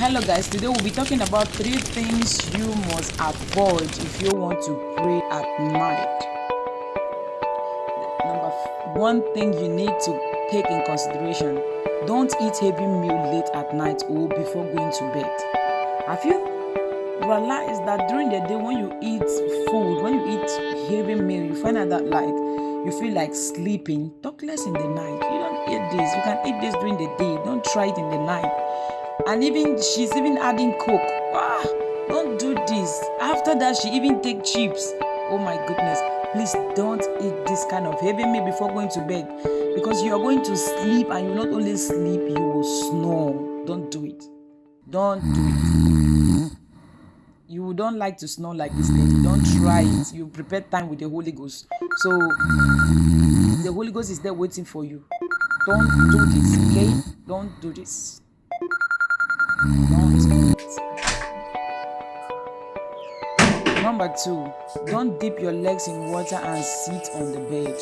hello guys. Today we'll be talking about three things you must avoid if you want to pray at night. Number one thing you need to take in consideration don't eat heavy meal late at night or before going to bed. Have you realized that during the day when you eat food when you eat heavy meal you find out that like you feel like sleeping? Talk less in the night. You don't eat this. You can eat this during the day. Don't try it in the night and even she's even adding coke. Ah don't do this. After that she even take chips. Oh my goodness. Please don't eat this kind of heavy meal before going to bed. Because you are going to sleep and you not only sleep you will snore. Don't do it. Don't do it. You don't like to snore like this lady don't try it. You prepare time with the holy ghost. So the holy ghost is there waiting for you. Don't do this okay? Don't do this number two don't dip your legs in water and sit on the bed.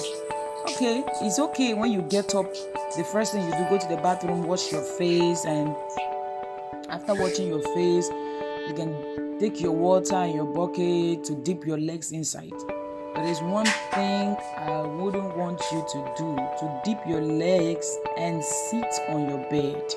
Okay it's okay when you get up the first thing you do go to the bathroom wash your face and after washing your face you can take your water and your bucket to dip your legs inside. But there is one thing i wouldn't want you to do to dip your legs and sit on your bed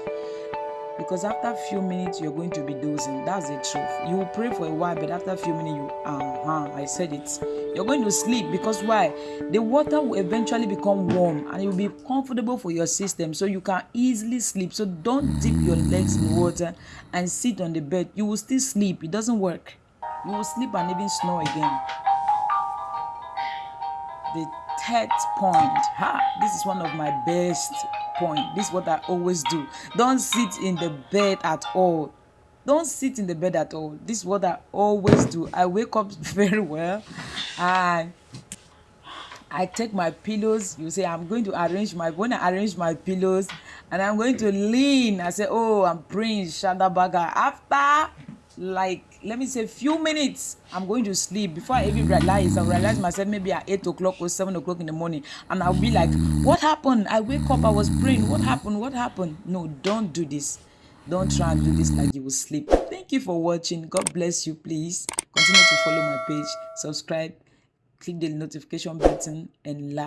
because after a few minutes you're going to be dozing that's the truth. You will pray for a while but after a few minutes you uh-huh i said it. You're going to sleep because why? The water will eventually become warm and it will be comfortable for your system so you can easily sleep. So don't dip your legs in water and sit on the bed. You will still sleep. It doesn't work. You will sleep and even snore again. The third point. Ha this is one of my best point. This is what i always do. Don't sit in the bed at all. Don't sit in the bed at all. This is what i always do. I wake up very well. And i take my pillows. You say i'm going to arrange my when i arrange my pillows and i'm going to lean i say oh i'm praying shadabaga after like let me say few minutes i'm going to sleep. Before i even realize i realize myself maybe at eight o'clock or seven o'clock in the morning. And i'll be like what happened? I wake up i was praying. What happened? What happened? No don't do this. Don't try and do this like you will sleep. Thank you for watching. God bless you please. Continue to follow my page. Subscribe. Click the notification button and like